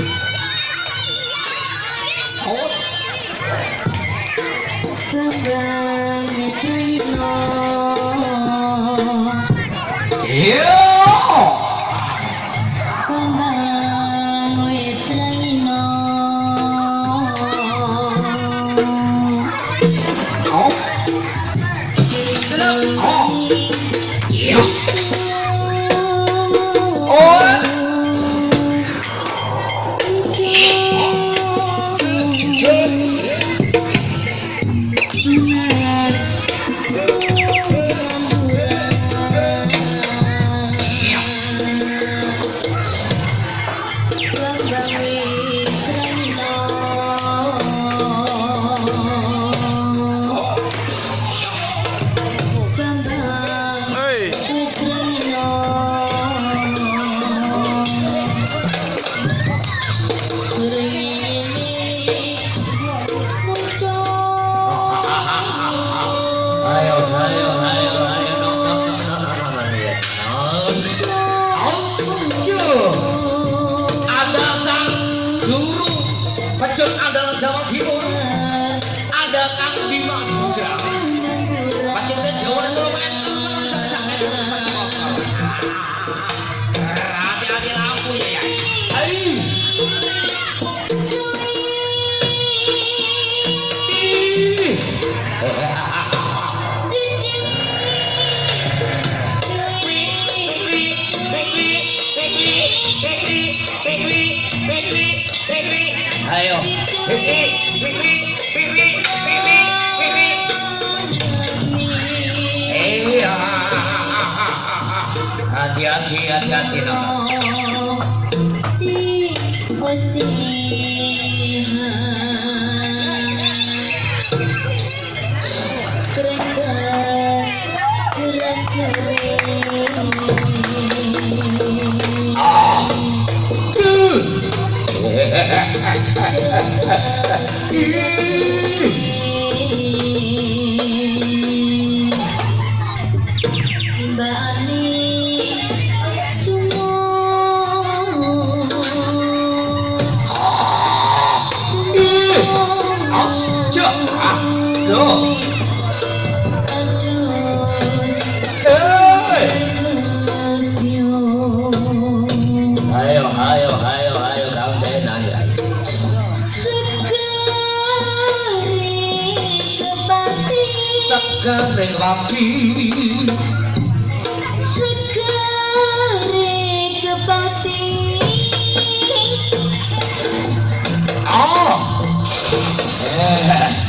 Oh. you. guru pecut andalan Jawa Timur. ayo. Hati hati hati hati hati hati hati hati hati hati Oh sekering wapi sekering kepati oh ah. eh.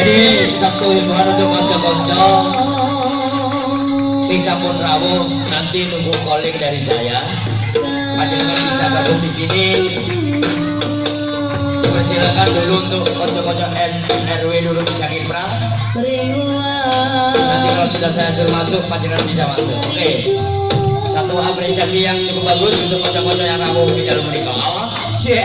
Jadi Sabtu Wibuan untuk konco-konco Sisa pun rawuh nanti nunggu calling dari saya. Panjenengan bisa gabung di sini. Silakan dulu untuk konco-konco RW dulu bisa kipra Nanti kalau sudah saya suruh masuk panjenengan bisa masuk. Oke. Okay. Satu apresiasi yang cukup bagus untuk konco-konco yang rawuh di dalam menikah Awas, yeah.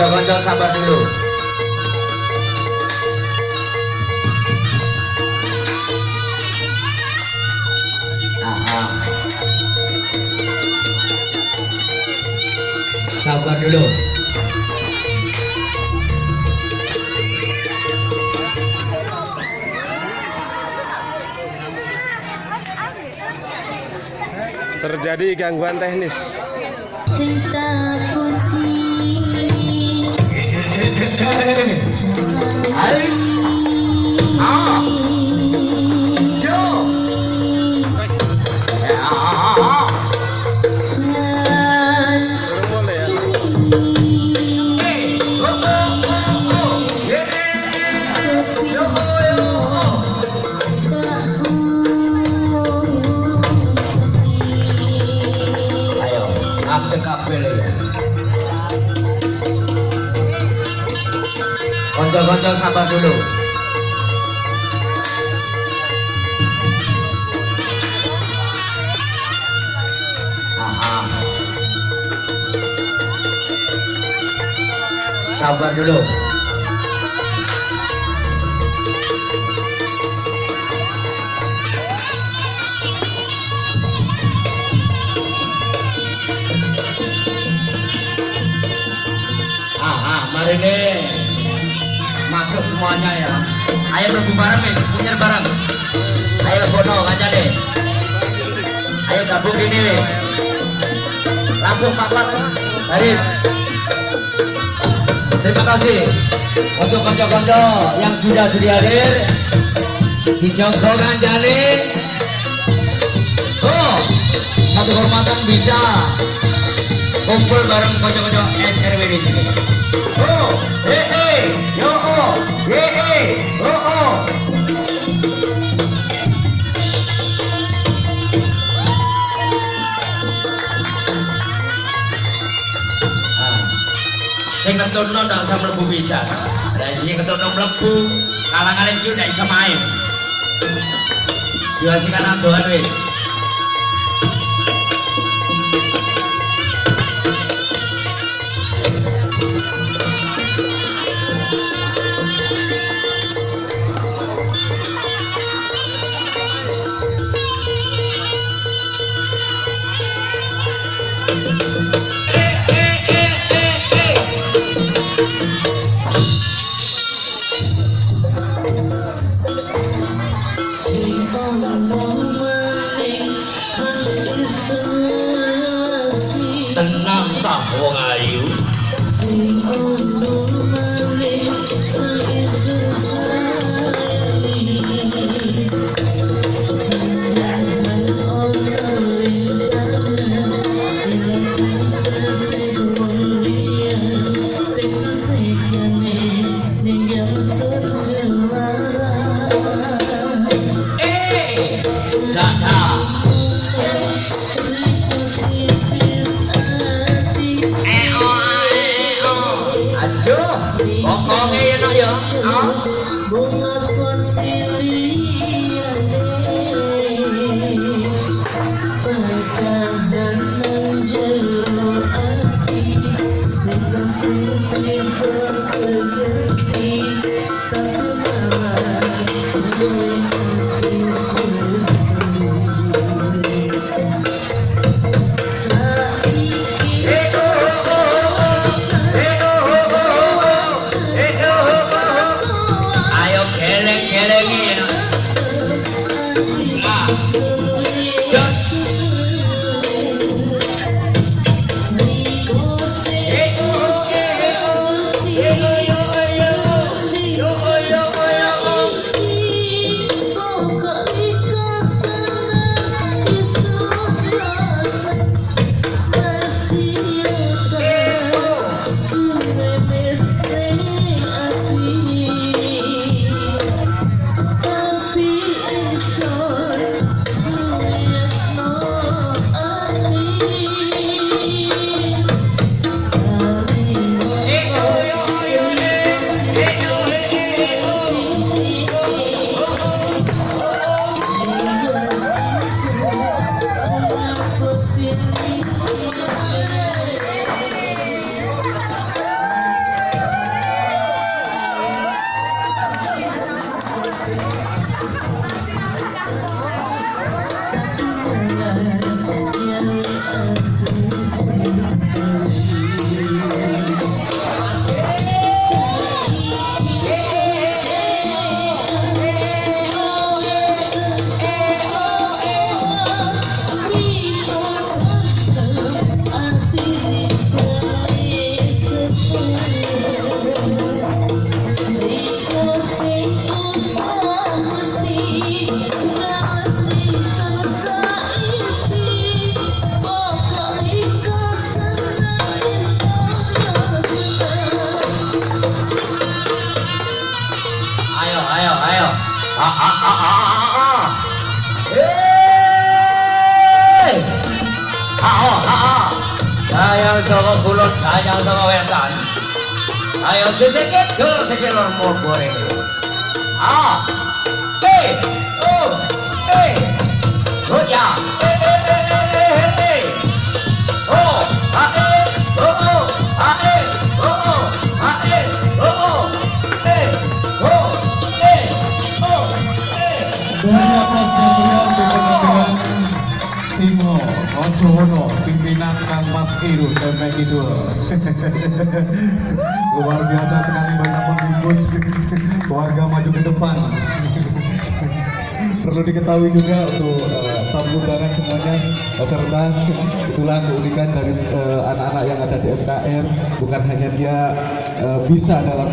Kanca-kanca sabar dulu. Aha. Sabar dulu. Terjadi gangguan teknis. Cinta है। आई आ हाँ। Sabar dulu. Ah, ah, mari deh. Masuk semuanya ya. Ayo berbu bareng nih, punya bareng. Ayo bono kaca deh. Ayo gabung gini wis. Langsung papat baris. Terima kasih untuk konco-konco yang sudah sedia hadir di jongkongan jani. Oh, satu kehormatan bisa kumpul bareng konco-konco SRW di sini. Oh, eh eh, yo oh, eh Sing keturno ndak bisa mlebu bisa. Lah sing keturno mlebu, kalangan ciu ndak bisa main. Diwasikan adoan wis. nghe nó vậy đó dayang saka wetan. Ayo sisi kidul, sisi lor goreng. Ah, eh, oh, eh, oh ya, eh, eh, eh, eh, eh, oh, ah, Ojowono pimpinan Kang Mas Iru Demek Kidul. Luar biasa sekali banyak menghibur keluarga maju ke depan. Perlu diketahui juga untuk eh, tamu undangan semuanya peserta. Itulah keunikan dari eh, anak-anak yang ada di MKR bukan hanya dia eh, bisa dalam